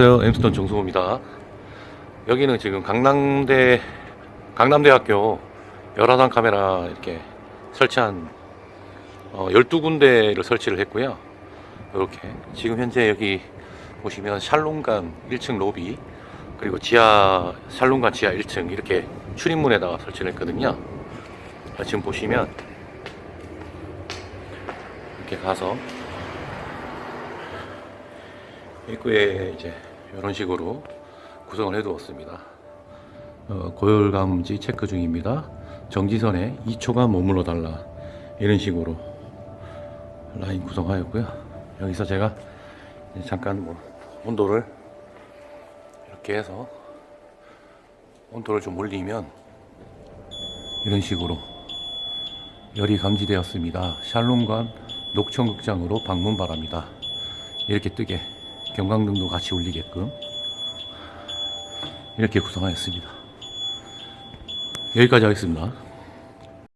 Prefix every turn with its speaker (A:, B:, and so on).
A: 안녕하세요 엠스톤 정승호입니다. 여기는 지금 강남대 강남대학교 열화상 카메라 이렇게 설치한 어, 12군데를 설치를 했고요. 이렇게 지금 현재 여기 보시면 샬롬관 1층 로비 그리고 지하 샬롬관 지하 1층 이렇게 출입문에다가 설치를 했거든요. 자, 지금 보시면 이렇게 가서 입구에 이제 이런 식으로 구성을 해 두었습니다. 어, 고열 감지 체크 중입니다. 정지선에 2초간 머물러 달라 이런 식으로 라인 구성하였고요. 여기서 제가 잠깐 뭐 온도를 이렇게 해서 온도를 좀 올리면 이런 식으로 열이 감지되었습니다. 샬롬관 녹천극장으로 방문 바랍니다. 이렇게 뜨게 경광등도 같이 울리게끔 이렇게 구성하였습니다. 여기까지 하겠습니다.